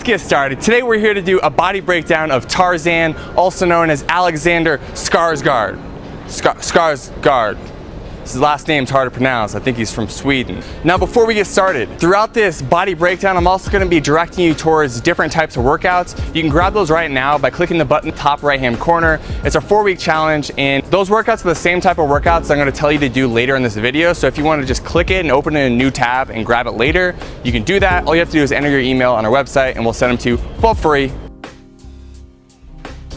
let's get started. Today we're here to do a body breakdown of Tarzan, also known as Alexander Skarsgård. Skar Skarsgård. His last name's hard to pronounce. I think he's from Sweden. Now before we get started, throughout this body breakdown, I'm also gonna be directing you towards different types of workouts. You can grab those right now by clicking the button top right hand corner. It's a four week challenge and those workouts are the same type of workouts I'm gonna tell you to do later in this video. So if you wanna just click it and open in a new tab and grab it later, you can do that. All you have to do is enter your email on our website and we'll send them to you for free.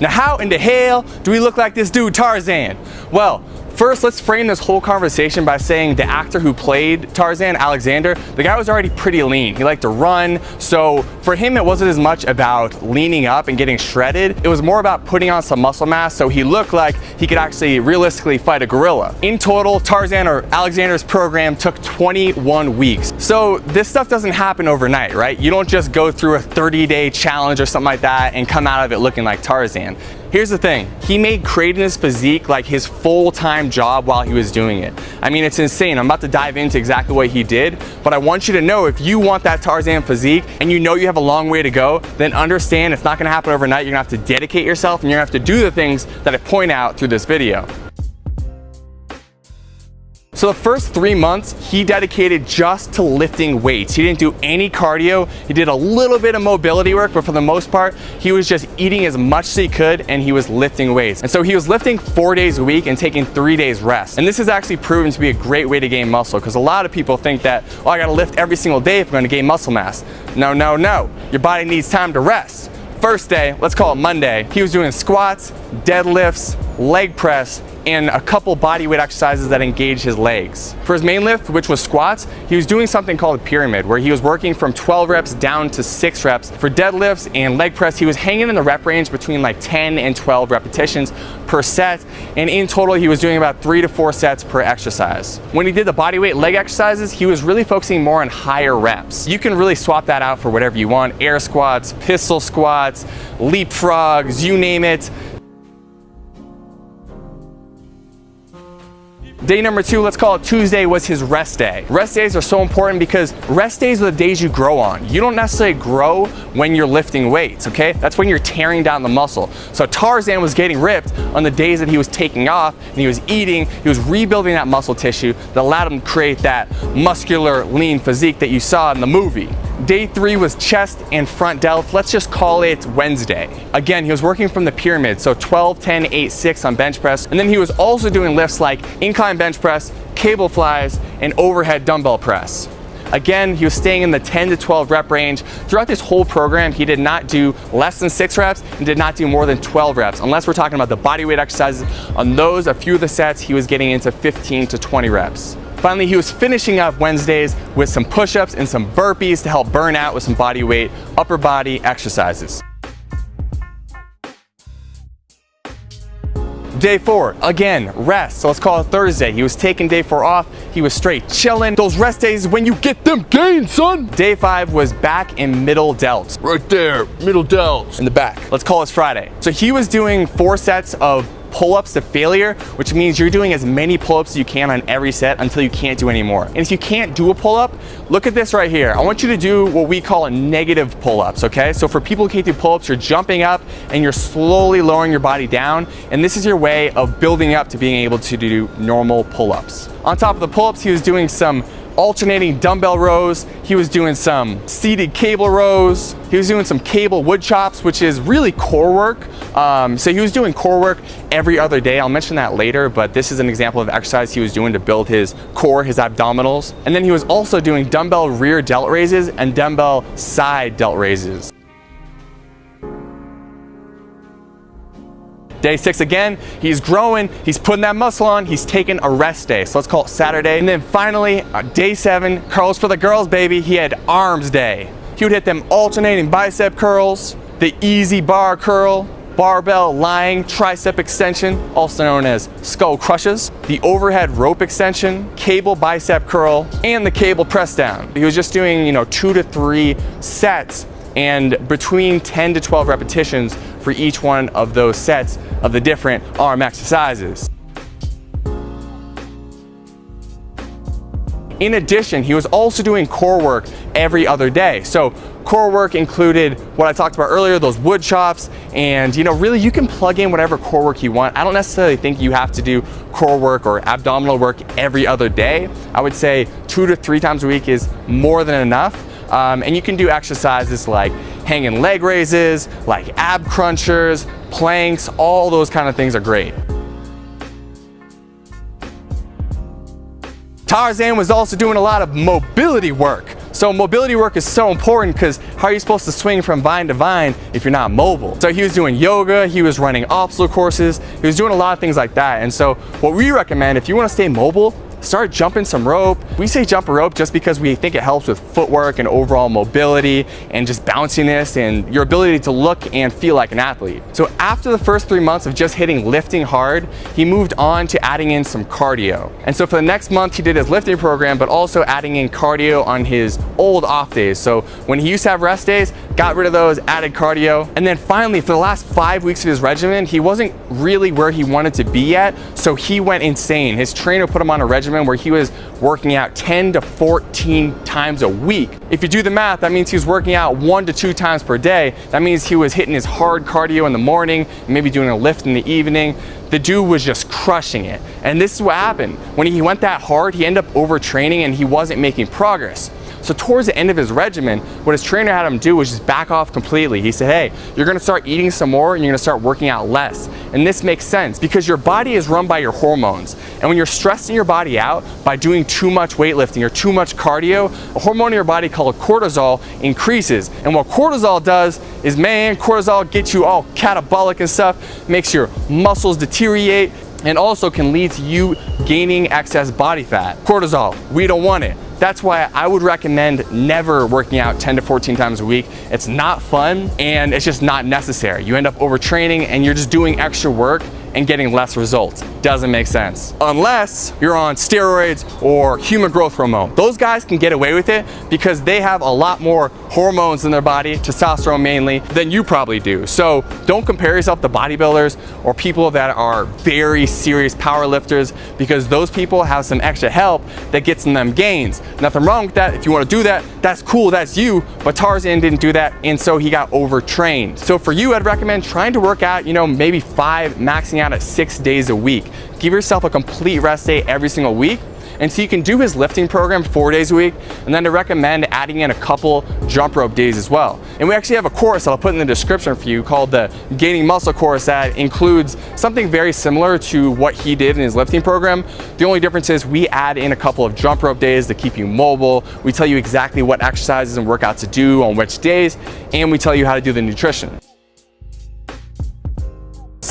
Now how in the hell do we look like this dude Tarzan? Well, First, let's frame this whole conversation by saying the actor who played Tarzan, Alexander, the guy was already pretty lean. He liked to run, so for him it wasn't as much about leaning up and getting shredded. It was more about putting on some muscle mass so he looked like he could actually realistically fight a gorilla. In total, Tarzan or Alexander's program took 21 weeks. So this stuff doesn't happen overnight, right? You don't just go through a 30 day challenge or something like that and come out of it looking like Tarzan. Here's the thing, he made creating this physique like his full-time job while he was doing it. I mean, it's insane. I'm about to dive into exactly what he did, but I want you to know if you want that Tarzan physique and you know you have a long way to go, then understand it's not gonna happen overnight. You're gonna have to dedicate yourself and you're gonna have to do the things that I point out through this video. So the first three months, he dedicated just to lifting weights. He didn't do any cardio. He did a little bit of mobility work, but for the most part, he was just eating as much as he could and he was lifting weights. And so he was lifting four days a week and taking three days rest. And this has actually proven to be a great way to gain muscle because a lot of people think that, oh, I gotta lift every single day if I'm gonna gain muscle mass. No, no, no. Your body needs time to rest. First day, let's call it Monday, he was doing squats, deadlifts, leg press, and a couple body weight exercises that engage his legs. For his main lift, which was squats, he was doing something called a pyramid, where he was working from 12 reps down to six reps. For deadlifts and leg press, he was hanging in the rep range between like 10 and 12 repetitions per set, and in total, he was doing about three to four sets per exercise. When he did the body weight leg exercises, he was really focusing more on higher reps. You can really swap that out for whatever you want, air squats, pistol squats, leapfrogs, you name it. Day number two, let's call it Tuesday, was his rest day. Rest days are so important because rest days are the days you grow on. You don't necessarily grow when you're lifting weights, okay? That's when you're tearing down the muscle. So Tarzan was getting ripped on the days that he was taking off and he was eating, he was rebuilding that muscle tissue that allowed him to create that muscular, lean physique that you saw in the movie. Day three was chest and front delt. Let's just call it Wednesday. Again, he was working from the pyramid, so 12, 10, 8, 6 on bench press. And then he was also doing lifts like incline bench press, cable flies, and overhead dumbbell press. Again, he was staying in the 10 to 12 rep range. Throughout this whole program, he did not do less than six reps and did not do more than 12 reps, unless we're talking about the body weight exercises. On those, a few of the sets, he was getting into 15 to 20 reps. Finally, he was finishing up Wednesdays with some push-ups and some burpees to help burn out with some body weight upper body exercises. Day four, again, rest. So let's call it Thursday. He was taking day four off. He was straight chilling. Those rest days when you get them gains, son. Day five was back in middle delts. Right there, middle delts. In the back. Let's call this Friday. So he was doing four sets of pull-ups to failure, which means you're doing as many pull-ups as you can on every set until you can't do any more. And if you can't do a pull-up, look at this right here. I want you to do what we call a negative pull-ups, okay? So for people who can't do pull-ups, you're jumping up and you're slowly lowering your body down, and this is your way of building up to being able to do normal pull-ups. On top of the pull-ups, he was doing some alternating dumbbell rows. He was doing some seated cable rows. He was doing some cable wood chops, which is really core work. Um, so he was doing core work every other day. I'll mention that later, but this is an example of exercise he was doing to build his core, his abdominals. And then he was also doing dumbbell rear delt raises and dumbbell side delt raises. Day six again, he's growing, he's putting that muscle on, he's taking a rest day. So let's call it Saturday. And then finally, uh, day seven, curls for the girls, baby. He had arms day. He would hit them alternating bicep curls, the EZ bar curl, barbell lying tricep extension, also known as skull crushes, the overhead rope extension, cable bicep curl, and the cable press down. He was just doing, you know, two to three sets and between 10 to 12 repetitions for each one of those sets of the different arm exercises. In addition, he was also doing core work every other day. So core work included what I talked about earlier, those wood chops, and you know, really you can plug in whatever core work you want. I don't necessarily think you have to do core work or abdominal work every other day. I would say two to three times a week is more than enough. Um, and you can do exercises like hanging leg raises, like ab crunchers, planks, all those kind of things are great. Tarzan was also doing a lot of mobility work. So mobility work is so important because how are you supposed to swing from vine to vine if you're not mobile? So he was doing yoga, he was running obstacle courses, he was doing a lot of things like that. And so what we recommend, if you want to stay mobile, start jumping some rope. We say jump a rope just because we think it helps with footwork and overall mobility and just bounciness and your ability to look and feel like an athlete. So after the first three months of just hitting lifting hard, he moved on to adding in some cardio. And so for the next month, he did his lifting program, but also adding in cardio on his old off days. So when he used to have rest days, got rid of those, added cardio. And then finally, for the last five weeks of his regimen, he wasn't really where he wanted to be yet. So he went insane. His trainer put him on a regimen regimen where he was working out 10 to 14 times a week. If you do the math, that means he was working out one to two times per day. That means he was hitting his hard cardio in the morning, maybe doing a lift in the evening. The dude was just crushing it. And this is what happened. When he went that hard, he ended up overtraining and he wasn't making progress. So towards the end of his regimen, what his trainer had him do was just back off completely. He said, hey, you're gonna start eating some more and you're gonna start working out less. And this makes sense because your body is run by your hormones. And when you're stressing your body out by doing too much weightlifting or too much cardio, a hormone in your body called cortisol increases. And what cortisol does is, man, cortisol gets you all catabolic and stuff, makes your muscles deteriorate, and also can lead to you gaining excess body fat. Cortisol, we don't want it. That's why I would recommend never working out 10 to 14 times a week. It's not fun and it's just not necessary. You end up overtraining and you're just doing extra work and getting less results. Doesn't make sense. Unless you're on steroids or human growth hormone. Those guys can get away with it because they have a lot more hormones in their body, testosterone mainly, than you probably do. So don't compare yourself to bodybuilders or people that are very serious power lifters because those people have some extra help that gets them gains. Nothing wrong with that. If you want to do that, that's cool, that's you. But Tarzan didn't do that and so he got overtrained. So for you, I'd recommend trying to work out, you know, maybe five, maxing out at six days a week. Give yourself a complete rest day every single week and so you can do his lifting program four days a week, and then to recommend adding in a couple jump rope days as well. And we actually have a course that I'll put in the description for you called the Gaining Muscle course that includes something very similar to what he did in his lifting program. The only difference is we add in a couple of jump rope days to keep you mobile. We tell you exactly what exercises and workouts to do on which days, and we tell you how to do the nutrition.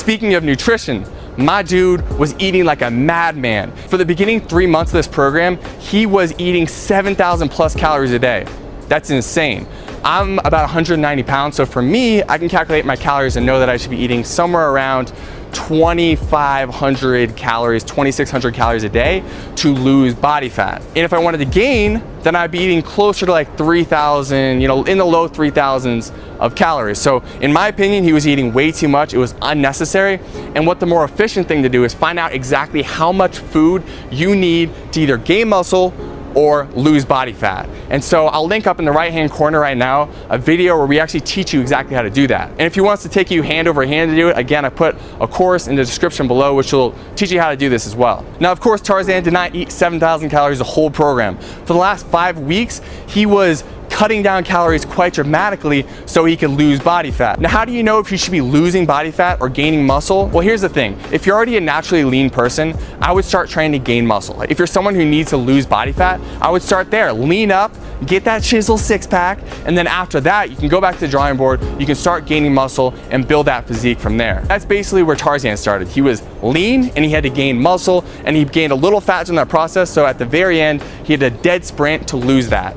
Speaking of nutrition, my dude was eating like a madman. For the beginning three months of this program, he was eating 7,000 plus calories a day. That's insane. I'm about 190 pounds, so for me, I can calculate my calories and know that I should be eating somewhere around 2,500 calories, 2,600 calories a day to lose body fat. And if I wanted to gain, then I'd be eating closer to like 3,000, you know, in the low 3,000s of calories. So in my opinion, he was eating way too much. It was unnecessary. And what the more efficient thing to do is find out exactly how much food you need to either gain muscle or lose body fat. And so I'll link up in the right hand corner right now a video where we actually teach you exactly how to do that. And if you want us to take you hand over hand to do it, again, I put a course in the description below which will teach you how to do this as well. Now, of course, Tarzan did not eat 7,000 calories the whole program. For the last five weeks, he was cutting down calories quite dramatically so he could lose body fat. Now, how do you know if you should be losing body fat or gaining muscle? Well, here's the thing. If you're already a naturally lean person, I would start trying to gain muscle. If you're someone who needs to lose body fat, I would start there. Lean up, get that chisel six pack, and then after that, you can go back to the drawing board, you can start gaining muscle and build that physique from there. That's basically where Tarzan started. He was lean and he had to gain muscle and he gained a little fat in that process. So at the very end, he had a dead sprint to lose that.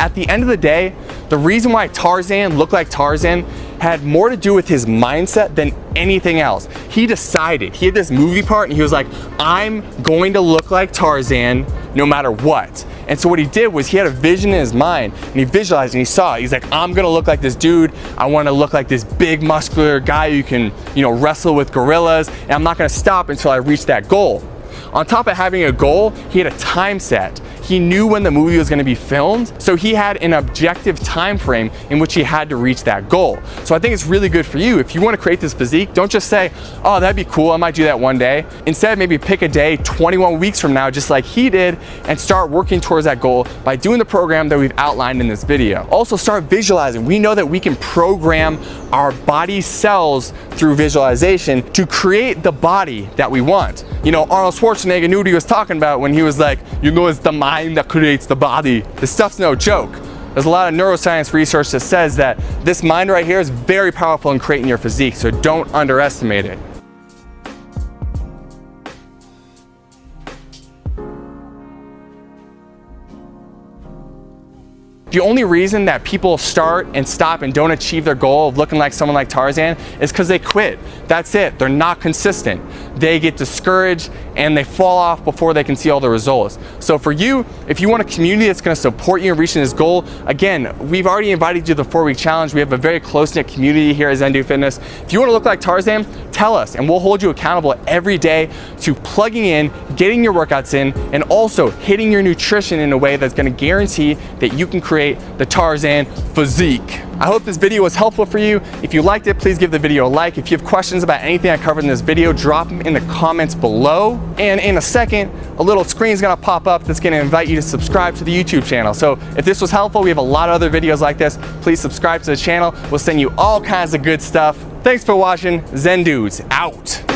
At the end of the day, the reason why Tarzan looked like Tarzan had more to do with his mindset than anything else. He decided, he had this movie part and he was like, I'm going to look like Tarzan no matter what. And so what he did was he had a vision in his mind and he visualized and he saw it. He's like, I'm gonna look like this dude. I wanna look like this big muscular guy who can, you know, wrestle with gorillas and I'm not gonna stop until I reach that goal. On top of having a goal, he had a time set. He knew when the movie was gonna be filmed, so he had an objective time frame in which he had to reach that goal. So I think it's really good for you. If you wanna create this physique, don't just say, oh, that'd be cool, I might do that one day. Instead, maybe pick a day 21 weeks from now, just like he did, and start working towards that goal by doing the program that we've outlined in this video. Also start visualizing. We know that we can program our body cells through visualization to create the body that we want. You know, Arnold Schwarzenegger knew what he was talking about when he was like, you know, it's the mind that creates the body. This stuff's no joke. There's a lot of neuroscience research that says that this mind right here is very powerful in creating your physique, so don't underestimate it. The only reason that people start and stop and don't achieve their goal of looking like someone like Tarzan is because they quit. That's it. They're not consistent. They get discouraged and they fall off before they can see all the results. So for you, if you want a community that's going to support you in reaching this goal, again, we've already invited you to the four-week challenge. We have a very close-knit community here at Zen Fitness. If you want to look like Tarzan, tell us and we'll hold you accountable every day to plugging in, getting your workouts in, and also hitting your nutrition in a way that's going to guarantee that you can create create the Tarzan physique. I hope this video was helpful for you. If you liked it, please give the video a like. If you have questions about anything I covered in this video, drop them in the comments below. And in a second, a little screen is gonna pop up that's gonna invite you to subscribe to the YouTube channel. So if this was helpful, we have a lot of other videos like this. Please subscribe to the channel. We'll send you all kinds of good stuff. Thanks for watching. Zen Dudes out.